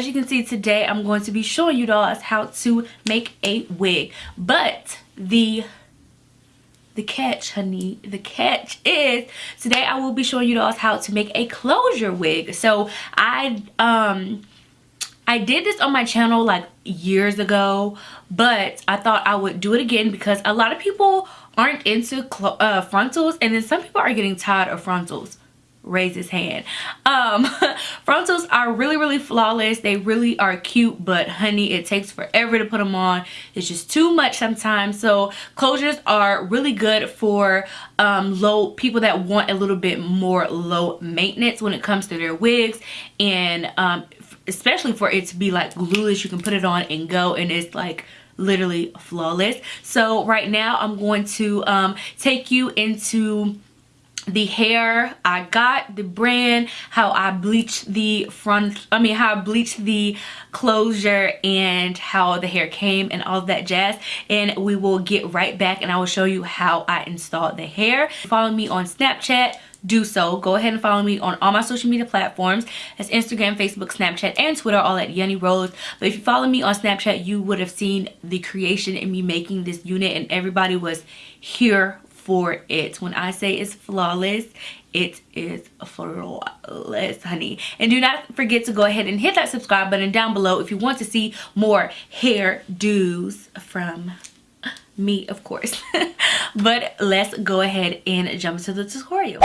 as you can see today i'm going to be showing you guys how to make a wig. But the the catch honey the catch is today i will be showing you guys how to make a closure wig. So i um I did this on my channel like years ago, but I thought I would do it again because a lot of people aren't into uh, frontals and then some people are getting tired of frontals raise his hand. Um frontals are really really flawless. They really are cute but honey it takes forever to put them on. It's just too much sometimes. So closures are really good for um low people that want a little bit more low maintenance when it comes to their wigs. And um especially for it to be like glueless you can put it on and go and it's like literally flawless. So right now i'm going to um take you into the hair I got, the brand, how I bleached the front, I mean how I bleached the closure and how the hair came and all that jazz. And we will get right back and I will show you how I installed the hair. Follow me on Snapchat, do so. Go ahead and follow me on all my social media platforms. That's Instagram, Facebook, Snapchat, and Twitter, all at Yenny Rose. But if you follow me on Snapchat, you would have seen the creation and me making this unit and everybody was here for it. When I say it's flawless, it is flawless, honey. And do not forget to go ahead and hit that subscribe button down below if you want to see more hair do's from me, of course. but let's go ahead and jump into the tutorial.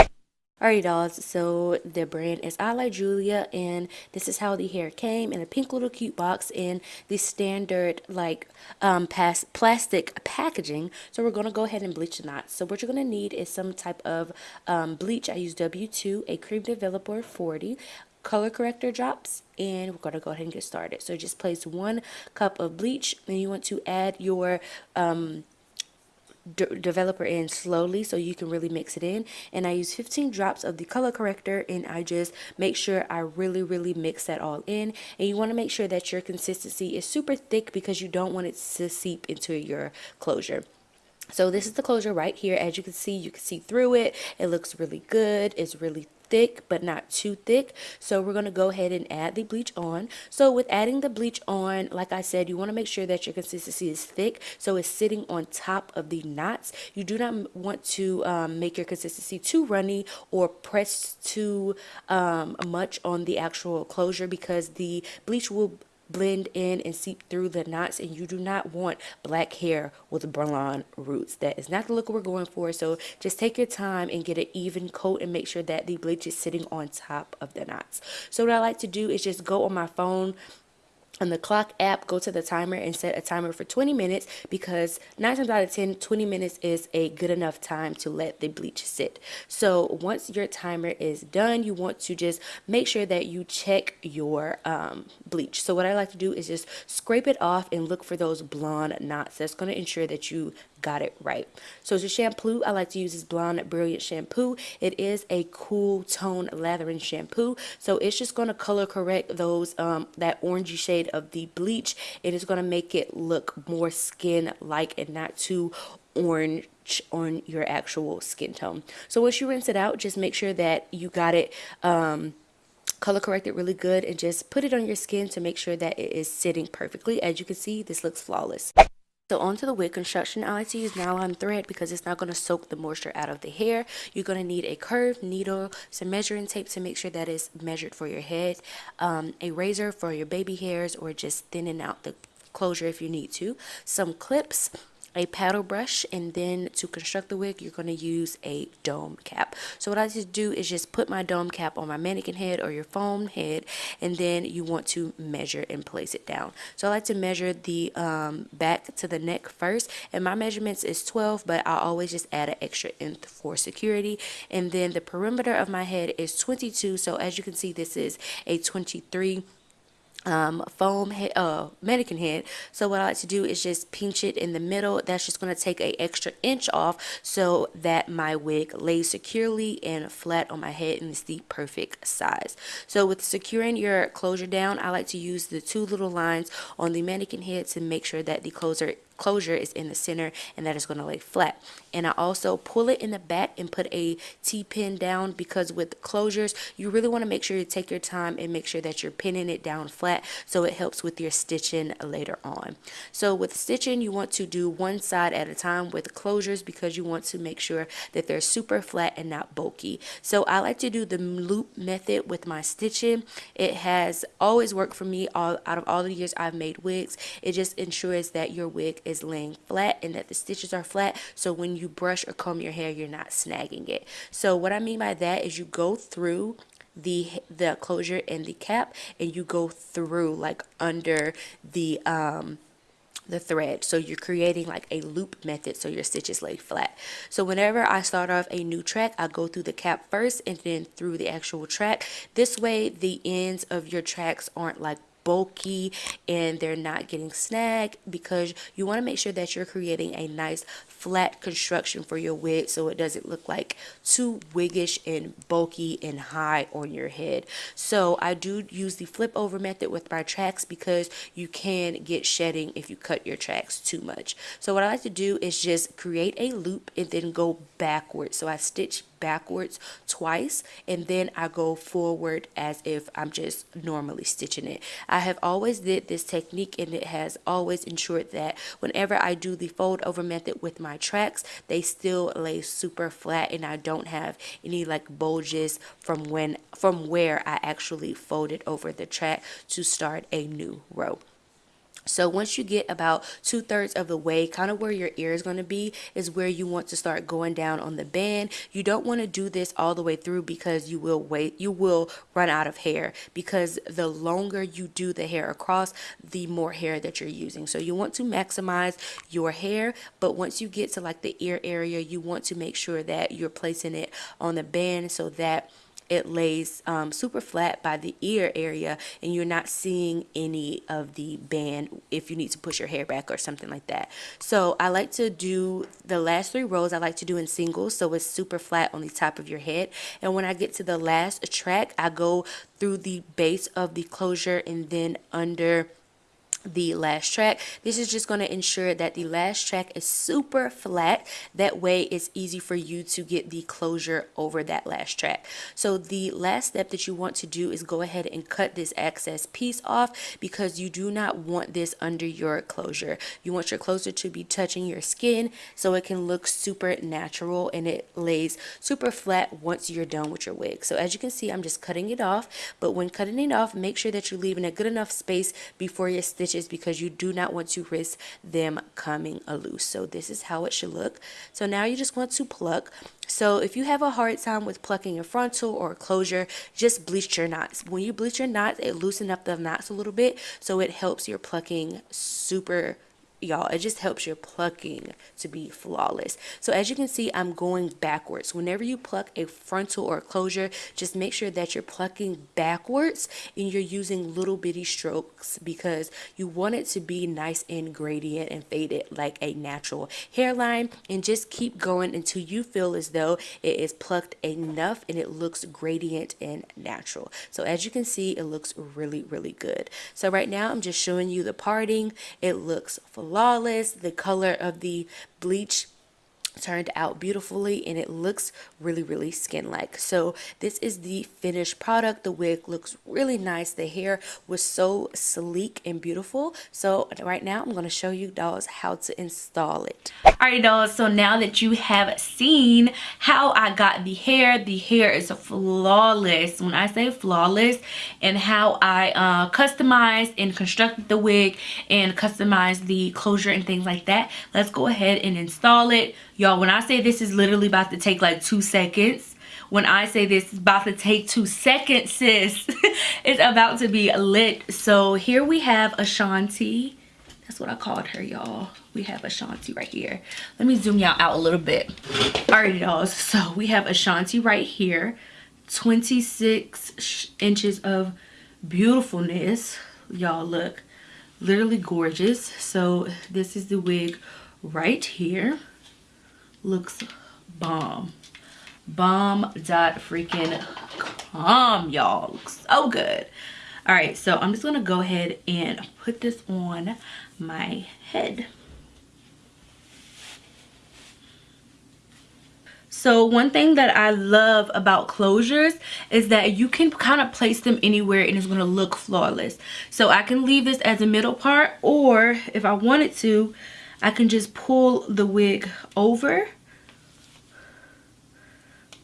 Alright dolls, so the brand is I Like Julia and this is how the hair came in a pink little cute box in the standard like um, plastic packaging. So we're going to go ahead and bleach the knots. So what you're going to need is some type of um, bleach. I use W2, a cream developer 40, color corrector drops and we're going to go ahead and get started. So just place one cup of bleach and you want to add your um, developer in slowly so you can really mix it in. And I use 15 drops of the color corrector and I just make sure I really really mix that all in. And you want to make sure that your consistency is super thick because you don't want it to seep into your closure. So this is the closure right here. As you can see you can see through it. It looks really good. It's really thick but not too thick. So we're going to go ahead and add the bleach on. So with adding the bleach on like I said you want to make sure that your consistency is thick so it's sitting on top of the knots. You do not want to um, make your consistency too runny or press too um, much on the actual closure because the bleach will blend in and seep through the knots and you do not want black hair with blonde roots. That is not the look we're going for so just take your time and get an even coat and make sure that the bleach is sitting on top of the knots. So what I like to do is just go on my phone on the clock app go to the timer and set a timer for 20 minutes because 9 times out of 10 20 minutes is a good enough time to let the bleach sit. So once your timer is done you want to just make sure that you check your um, bleach. So what I like to do is just scrape it off and look for those blonde knots that's going to ensure that you got it right. So the shampoo, I like to use this Blonde Brilliant shampoo. It is a cool tone lathering shampoo. So it's just going to color correct those, um, that orangey shade of the bleach. It is going to make it look more skin-like and not too orange on your actual skin tone. So once you rinse it out, just make sure that you got it, um, color correct it really good and just put it on your skin to make sure that it is sitting perfectly. As you can see, this looks flawless. So onto the wig construction, I like to use nylon thread because it's not going to soak the moisture out of the hair. You're going to need a curved needle, some measuring tape to make sure that it's measured for your head, um, a razor for your baby hairs or just thinning out the closure if you need to, some clips, a paddle brush and then to construct the wig you're going to use a dome cap. So what I just do is just put my dome cap on my mannequin head or your foam head and then you want to measure and place it down. So I like to measure the um, back to the neck first and my measurements is 12 but I always just add an extra inch for security. And then the perimeter of my head is 22 so as you can see this is a 23 um, foam head, uh, mannequin head. So what I like to do is just pinch it in the middle. That's just going to take a extra inch off so that my wig lays securely and flat on my head and it's the perfect size. So with securing your closure down, I like to use the two little lines on the mannequin head to make sure that the closure closure is in the center and that is going to lay flat. And I also pull it in the back and put a T-pin down because with closures you really want to make sure you take your time and make sure that you're pinning it down flat so it helps with your stitching later on. So with stitching you want to do one side at a time with closures because you want to make sure that they're super flat and not bulky. So I like to do the loop method with my stitching. It has always worked for me all out of all the years I've made wigs. It just ensures that your wig is laying flat and that the stitches are flat. So when you brush or comb your hair you're not snagging it. So what I mean by that is you go through the the closure and the cap and you go through like under the um the thread. So you're creating like a loop method so your stitches lay flat. So whenever I start off a new track I go through the cap first and then through the actual track. This way the ends of your tracks aren't like bulky and they're not getting snagged because you want to make sure that you're creating a nice flat construction for your wig so it doesn't look like too wiggish and bulky and high on your head. So I do use the flip over method with my tracks because you can get shedding if you cut your tracks too much. So what I like to do is just create a loop and then go backwards. So I stitch backwards twice and then I go forward as if I'm just normally stitching it. I have always did this technique and it has always ensured that whenever I do the fold over method with my tracks they still lay super flat and I don't have any like bulges from when from where I actually folded over the track to start a new row. So once you get about two thirds of the way, kind of where your ear is going to be, is where you want to start going down on the band. You don't want to do this all the way through because you will wait, you will run out of hair because the longer you do the hair across, the more hair that you're using. So you want to maximize your hair, but once you get to like the ear area, you want to make sure that you're placing it on the band so that it lays um, super flat by the ear area and you're not seeing any of the band if you need to push your hair back or something like that. So I like to do the last three rows I like to do in singles so it's super flat on the top of your head and when I get to the last track I go through the base of the closure and then under the last track. This is just going to ensure that the last track is super flat. That way it's easy for you to get the closure over that last track. So the last step that you want to do is go ahead and cut this excess piece off because you do not want this under your closure. You want your closure to be touching your skin so it can look super natural and it lays super flat once you're done with your wig. So as you can see I'm just cutting it off but when cutting it off make sure that you're leaving a good enough space before your stitches stitches because you do not want to risk them coming loose. So this is how it should look. So now you just want to pluck. So if you have a hard time with plucking a frontal or a closure, just bleach your knots. When you bleach your knots, it loosens up the knots a little bit. So it helps your plucking super y'all it just helps your plucking to be flawless. So as you can see i'm going backwards. Whenever you pluck a frontal or a closure just make sure that you're plucking backwards and you're using little bitty strokes because you want it to be nice and gradient and faded like a natural hairline. And just keep going until you feel as though it is plucked enough and it looks gradient and natural. So as you can see it looks really really good. So right now i'm just showing you the parting. It looks flawless. Lawless, the color of the bleach turned out beautifully and it looks really really skin like so this is the finished product. The wig looks really nice. The hair was so sleek and beautiful. So right now i'm going to show you dolls how to install it. All right dolls. So now that you have seen how i got the hair the hair is flawless. When i say flawless and how i uh, customized and constructed the wig and customized the closure and things like that let's go ahead and install it Y'all, when I say this is literally about to take like two seconds, when I say this is about to take two seconds, sis, it's about to be lit. So here we have Ashanti. That's what I called her, y'all. We have Ashanti right here. Let me zoom y'all out a little bit. All right, y'all. So we have Ashanti right here. 26 inches of beautifulness. Y'all look literally gorgeous. So this is the wig right here looks bomb. Bomb dot freaking bomb, y'all. Looks so good. All right, so I'm just gonna go ahead and put this on my head. So one thing that I love about closures is that you can kind of place them anywhere and it's going to look flawless. So I can leave this as a middle part or if I wanted to, I can just pull the wig over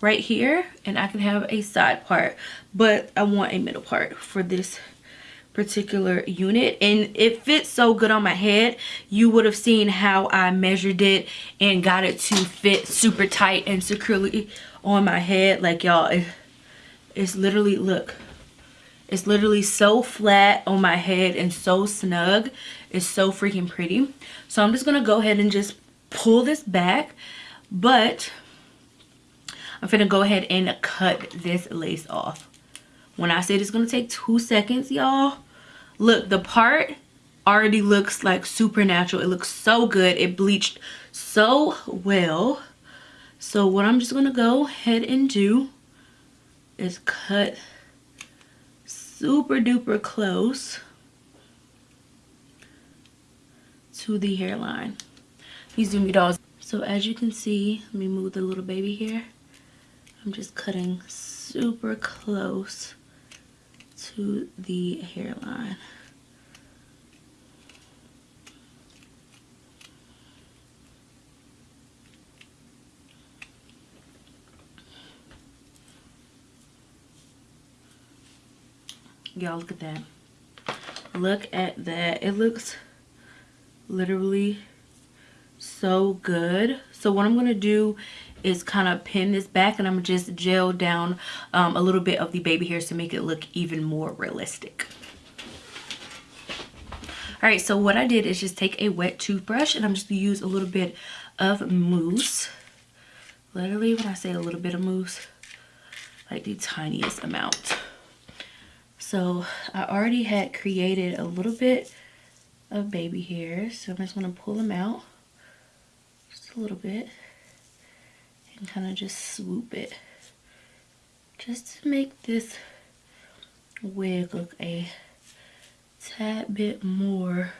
right here and I can have a side part but I want a middle part for this particular unit. And it fits so good on my head you would have seen how I measured it and got it to fit super tight and securely on my head. Like y'all it, it's literally look it's literally so flat on my head and so snug. It's so freaking pretty. So I'm just gonna go ahead and just pull this back but I'm gonna go ahead and cut this lace off. When I said it's gonna take two seconds, y'all, look, the part already looks like supernatural. It looks so good. It bleached so well. So what I'm just gonna go ahead and do is cut super duper close to the hairline. These me dolls. So as you can see, let me move the little baby here. I'm just cutting super close to the hairline. Y'all look at that. Look at that. It looks literally so good. So what I'm going to do is kind of pin this back and I'm just gel down um, a little bit of the baby hairs to make it look even more realistic. All right, so what I did is just take a wet toothbrush and I'm just gonna use a little bit of mousse. Literally, when I say a little bit of mousse, like the tiniest amount. So I already had created a little bit of baby hairs. So I'm just gonna pull them out a little bit and kind of just swoop it just to make this wig look a tad bit more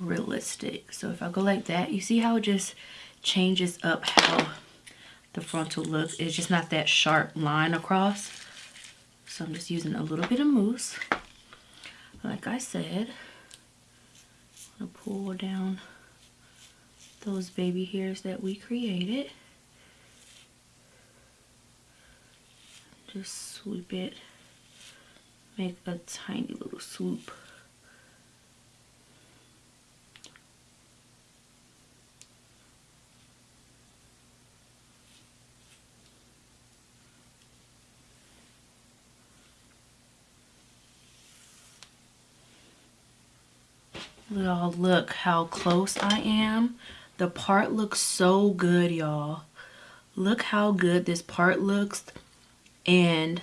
realistic. So if I go like that you see how it just changes up how the frontal looks it's just not that sharp line across? So I'm just using a little bit of mousse. Like I said I'm gonna pull down those baby hairs that we created. Just sweep it. Make a tiny little swoop. Y'all look how close I am the part looks so good y'all. Look how good this part looks. And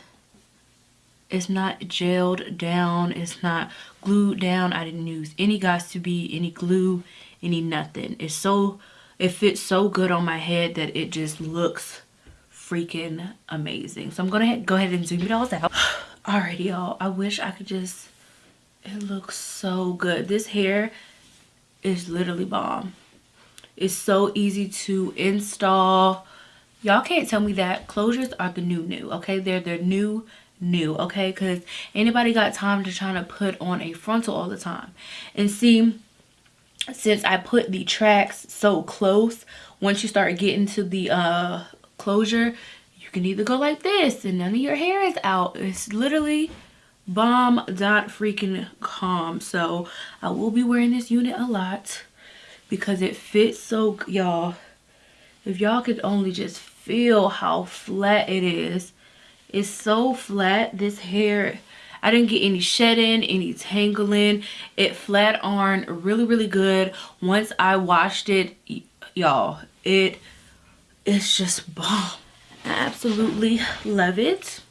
it's not gelled down. It's not glued down. I didn't use any guys to be any glue any nothing. It's so it fits so good on my head that it just looks freaking amazing. So i'm gonna go ahead and zoom it all out. Alrighty y'all. I wish i could just it looks so good. This hair is literally bomb it's so easy to install. Y'all can't tell me that closures are the new new okay? They're the new new okay? Because anybody got time to try to put on a frontal all the time. And see since i put the tracks so close once you start getting to the uh closure you can either go like this and none of your hair is out. It's literally bomb dot freaking calm so i will be wearing this unit a lot because it fits so y'all if y'all could only just feel how flat it is it's so flat this hair I didn't get any shedding, any tangling. It flat ironed really, really good. Once I washed it, y'all, it it's just bomb. I absolutely love it.